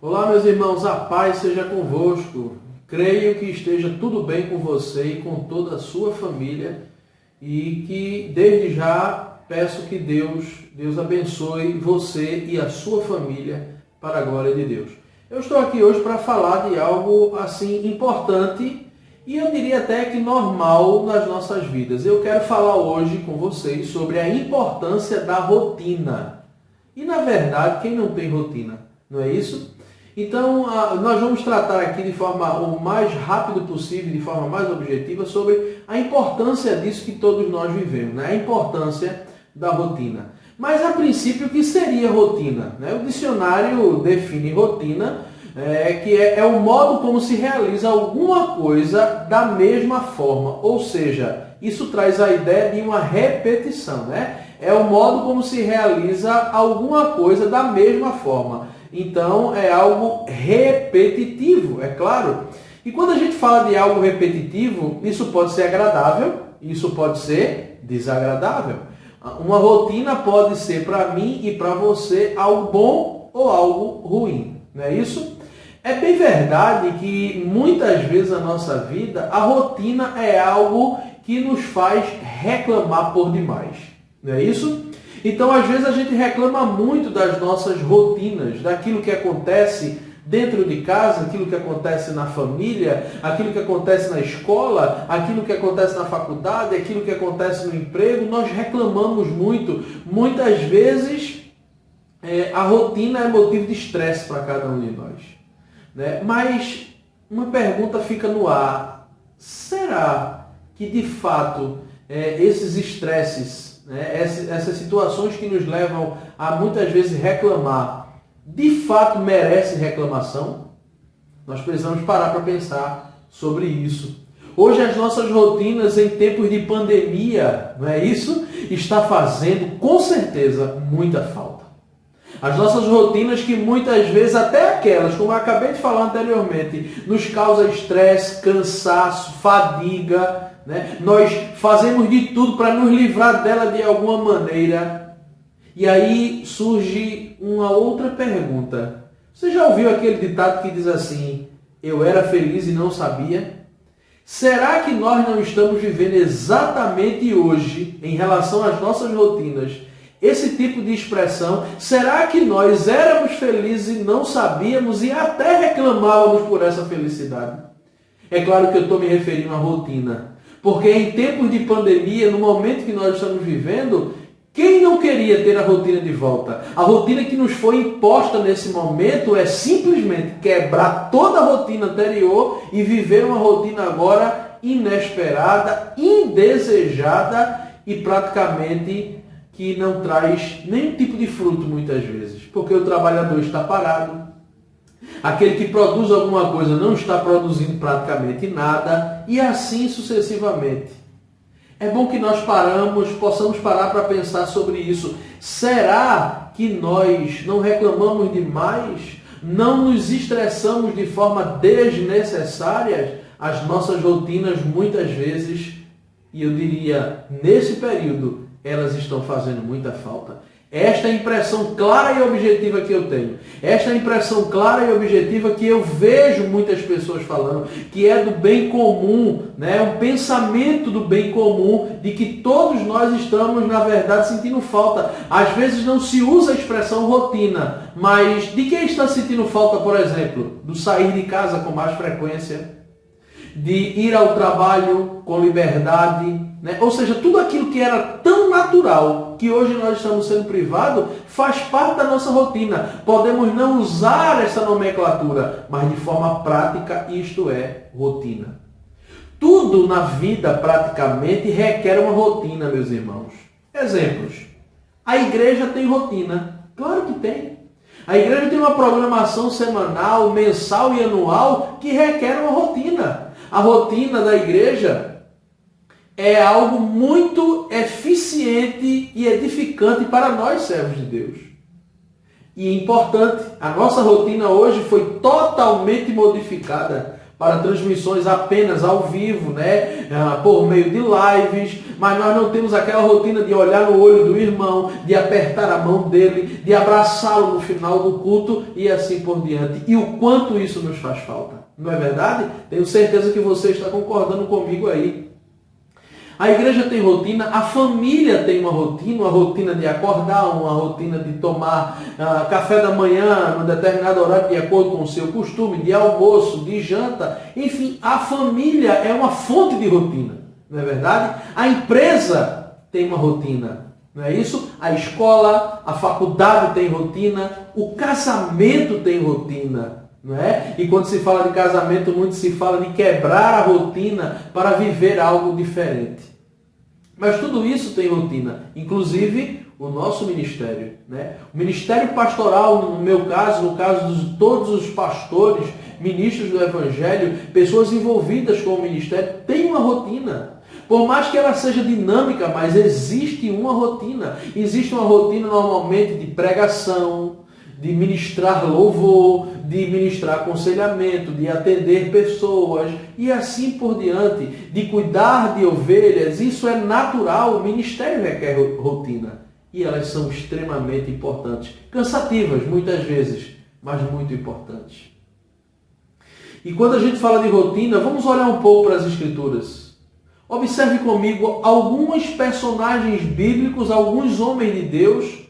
Olá, meus irmãos, a paz seja convosco. Creio que esteja tudo bem com você e com toda a sua família e que desde já peço que Deus, Deus abençoe você e a sua família para a glória de Deus. Eu estou aqui hoje para falar de algo assim importante e eu diria até que normal nas nossas vidas. Eu quero falar hoje com vocês sobre a importância da rotina. E na verdade, quem não tem rotina, não é isso? Então, nós vamos tratar aqui de forma o mais rápido possível, de forma mais objetiva, sobre a importância disso que todos nós vivemos, né? a importância da rotina. Mas, a princípio, o que seria rotina? Né? O dicionário define rotina, é, que é, é o modo como se realiza alguma coisa da mesma forma, ou seja, isso traz a ideia de uma repetição, né? É o modo como se realiza alguma coisa da mesma forma. Então é algo repetitivo, é claro. E quando a gente fala de algo repetitivo, isso pode ser agradável, isso pode ser desagradável. Uma rotina pode ser para mim e para você algo bom ou algo ruim, não é isso? É bem verdade que muitas vezes na nossa vida a rotina é algo que nos faz reclamar por demais, não é isso? Então, às vezes, a gente reclama muito das nossas rotinas, daquilo que acontece dentro de casa, aquilo que acontece na família, aquilo que acontece na escola, aquilo que acontece na faculdade, aquilo que acontece no emprego. Nós reclamamos muito. Muitas vezes, é, a rotina é motivo de estresse para cada um de nós. Né? Mas uma pergunta fica no ar: será que de fato é, esses estresses né, essas, situações que nos levam a muitas vezes reclamar, de fato merece reclamação? Nós precisamos parar para pensar sobre isso. Hoje as nossas rotinas em tempos de pandemia, não é isso? Está fazendo com certeza muita falta. As nossas rotinas que muitas vezes, até aquelas, como eu acabei de falar anteriormente, nos causa estresse, cansaço, fadiga, né? Nós fazemos de tudo para nos livrar dela de alguma maneira. E aí surge uma outra pergunta. Você já ouviu aquele ditado que diz assim: Eu era feliz e não sabia? Será que nós não estamos vivendo exatamente hoje, em relação às nossas rotinas, esse tipo de expressão? Será que nós éramos felizes e não sabíamos e até reclamávamos por essa felicidade? É claro que eu estou me referindo à rotina. Porque em tempos de pandemia, no momento que nós estamos vivendo, quem não queria ter a rotina de volta? A rotina que nos foi imposta nesse momento é simplesmente quebrar toda a rotina anterior e viver uma rotina agora inesperada, indesejada e praticamente que não traz nenhum tipo de fruto muitas vezes. Porque o trabalhador está parado, Aquele que produz alguma coisa não está produzindo praticamente nada e assim sucessivamente. É bom que nós paramos, possamos parar para pensar sobre isso. Será que nós não reclamamos demais? Não nos estressamos de forma desnecessária? As nossas rotinas muitas vezes, e eu diria, nesse período, elas estão fazendo muita falta. Esta é impressão clara e objetiva que eu tenho. Esta é impressão clara e objetiva que eu vejo muitas pessoas falando, que é do bem comum, né? um pensamento do bem comum, de que todos nós estamos, na verdade, sentindo falta. Às vezes não se usa a expressão rotina, mas de quem está sentindo falta, por exemplo? Do sair de casa com mais frequência, de ir ao trabalho com liberdade, né? ou seja, tudo aquilo que era tão natural que hoje nós estamos sendo privados faz parte da nossa rotina. Podemos não usar essa nomenclatura, mas de forma prática isto é rotina. Tudo na vida praticamente requer uma rotina, meus irmãos. Exemplos. A igreja tem rotina. Claro que tem. A igreja tem uma programação semanal, mensal e anual que requer uma rotina a rotina da igreja é algo muito eficiente e edificante para nós, servos de Deus. E importante, a nossa rotina hoje foi totalmente modificada para transmissões apenas ao vivo, né? Ah, por meio de lives, mas nós não temos aquela rotina de olhar no olho do irmão, de apertar a mão dele, de abraçá-lo no final do culto e assim por diante. E o quanto isso nos faz falta. Não é verdade? Tenho certeza que você está concordando comigo aí. A igreja tem rotina, a família tem uma rotina, uma rotina de acordar, uma rotina de tomar uh, café da manhã num determinado horário de acordo com o seu costume, de almoço, de janta. Enfim, a família é uma fonte de rotina, não é verdade? A empresa tem uma rotina, não é isso? A escola, a faculdade tem rotina, o casamento tem rotina. Não é? E quando se fala de casamento, muito se fala de quebrar a rotina para viver algo diferente. Mas tudo isso tem rotina, inclusive o nosso ministério. Né? O ministério pastoral, no meu caso, no caso de todos os pastores, ministros do Evangelho, pessoas envolvidas com o ministério, tem uma rotina. Por mais que ela seja dinâmica, mas existe uma rotina. Existe uma rotina normalmente de pregação, de ministrar louvor, de ministrar aconselhamento, de atender pessoas e assim por diante, de cuidar de ovelhas, isso é natural, o ministério requer rotina. E elas são extremamente importantes, cansativas muitas vezes, mas muito importantes. E quando a gente fala de rotina, vamos olhar um pouco para as escrituras. Observe comigo alguns personagens bíblicos, alguns homens de Deus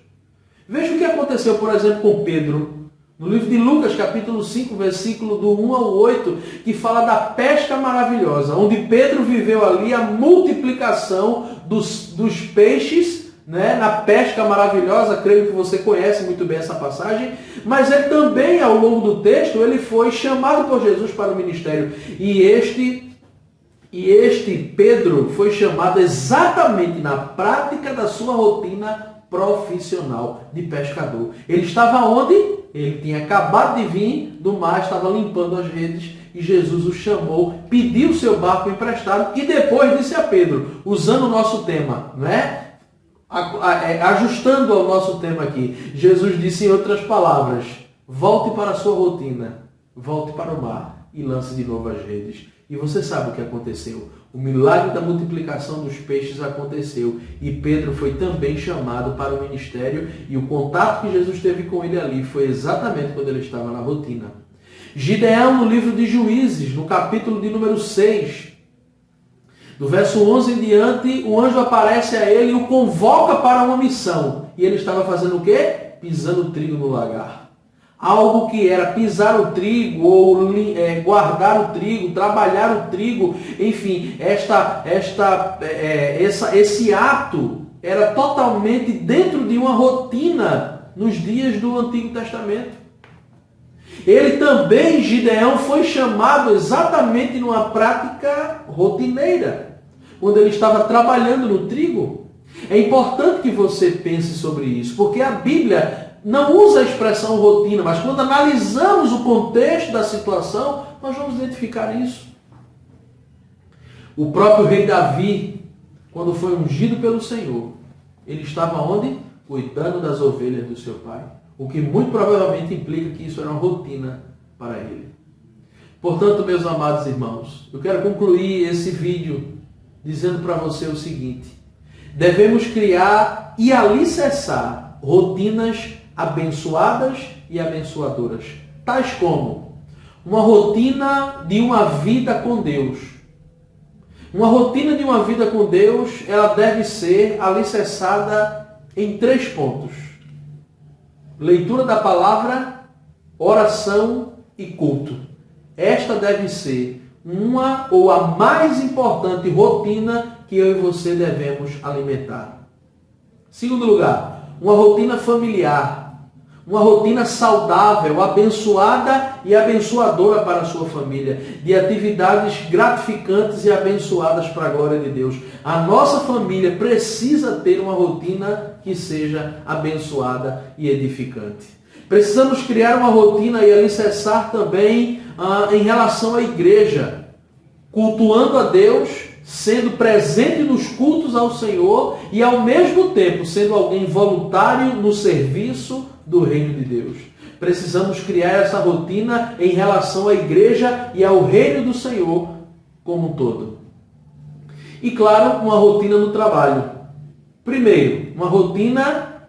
Veja o que aconteceu, por exemplo, com Pedro. No livro de Lucas, capítulo 5, versículo do 1 ao 8, que fala da pesca maravilhosa, onde Pedro viveu ali a multiplicação dos, dos peixes, né, na pesca maravilhosa, creio que você conhece muito bem essa passagem, mas ele também, ao longo do texto, ele foi chamado por Jesus para o ministério. E este e este Pedro foi chamado exatamente na prática da sua rotina profissional de pescador. Ele estava onde? Ele tinha acabado de vir do mar, estava limpando as redes e Jesus o chamou, pediu seu barco emprestado e depois disse a Pedro, usando o nosso tema, né? Ajustando ao nosso tema aqui, Jesus disse em outras palavras: volte para a sua rotina, volte para o mar e lance de novo as redes. E você sabe o que aconteceu. O milagre da multiplicação dos peixes aconteceu e Pedro foi também chamado para o ministério e o contato que Jesus teve com ele ali foi exatamente quando ele estava na rotina. Gideão, no livro de Juízes, no capítulo de número 6, do verso 11 em diante, o anjo aparece a ele e o convoca para uma missão. E ele estava fazendo o quê? Pisando trigo no lagar algo que era pisar o trigo ou é, guardar o trigo, trabalhar o trigo, enfim, esta, esta, é, essa, esse ato era totalmente dentro de uma rotina nos dias do Antigo Testamento. Ele também, Gideão, foi chamado exatamente numa prática rotineira, quando ele estava trabalhando no trigo. É importante que você pense sobre isso, porque a Bíblia não usa a expressão rotina, mas quando analisamos o contexto da situação, nós vamos identificar isso. O próprio rei Davi, quando foi ungido pelo Senhor, ele estava onde? Cuidando das ovelhas do seu pai. O que muito provavelmente implica que isso era uma rotina para ele. Portanto, meus amados irmãos, eu quero concluir esse vídeo dizendo para você o seguinte: devemos criar e alicerçar rotinas abençoadas e abençoadoras, tais como uma rotina de uma vida com Deus. Uma rotina de uma vida com Deus, ela deve ser alicerçada em três pontos: leitura da palavra, oração e culto. Esta deve ser uma ou a mais importante rotina que eu e você devemos alimentar. Segundo lugar, uma rotina familiar uma rotina saudável, abençoada e abençoadora para a sua família, de atividades gratificantes e abençoadas para a glória de Deus. A nossa família precisa ter uma rotina que seja abençoada e edificante. Precisamos criar uma rotina e alicerçar também ah, em relação à igreja, cultuando a Deus, sendo presente nos cultos ao Senhor e ao mesmo tempo sendo alguém voluntário no serviço do reino de Deus. precisamos criar essa rotina em relação à igreja e ao reino do Senhor como um todo. E claro, uma rotina no trabalho. Primeiro, uma rotina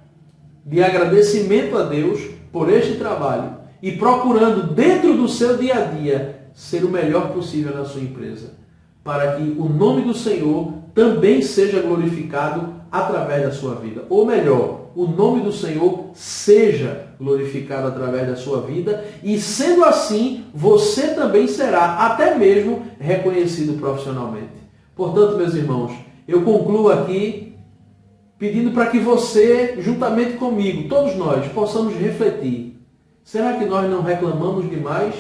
de agradecimento a Deus por este trabalho e procurando dentro do seu dia a dia ser o melhor possível na sua empresa, para que o nome do Senhor também seja glorificado através da sua vida. Ou melhor, o nome do Senhor seja glorificado através da sua vida e sendo assim, você também será até mesmo reconhecido profissionalmente. Portanto, meus irmãos, eu concluo aqui pedindo para que você, juntamente comigo, todos nós, possamos refletir. Será que nós não reclamamos demais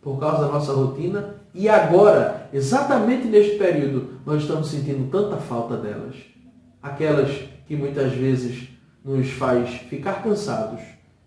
por causa da nossa rotina? E agora, exatamente neste período, nós estamos sentindo tanta falta delas. Aquelas que muitas vezes nos faz ficar cansados,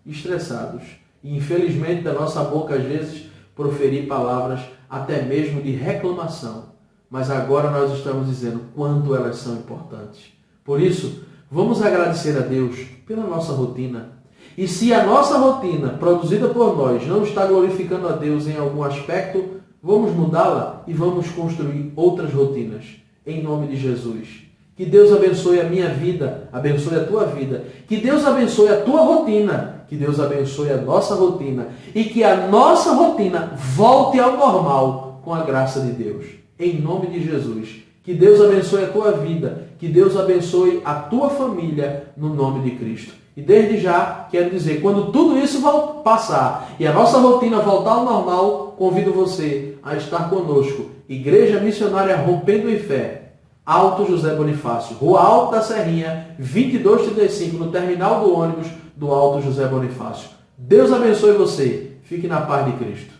estressados e infelizmente da nossa boca às vezes proferir palavras até mesmo de reclamação mas agora nós estamos dizendo quanto elas são importantes. Por isso, vamos agradecer a Deus pela nossa rotina. E se a nossa rotina, produzida por nós, não está glorificando a Deus em algum aspecto, vamos mudá-la e vamos construir outras rotinas. Em nome de Jesus. Que Deus abençoe a minha vida, abençoe a tua vida. Que Deus abençoe a tua rotina. Que Deus abençoe a nossa rotina. E que a nossa rotina volte ao normal com a graça de Deus em nome de Jesus. Que Deus abençoe a tua vida, que Deus abençoe a tua família no nome de Cristo. E desde já quero dizer, quando tudo isso passar e a nossa rotina voltar ao normal, convido você a estar conosco. Igreja Missionária Rompendo em Fé, Alto José Bonifácio, Rua Alto da Serrinha, 2235, no terminal do ônibus do Alto José Bonifácio. Deus abençoe você. Fique na paz de Cristo.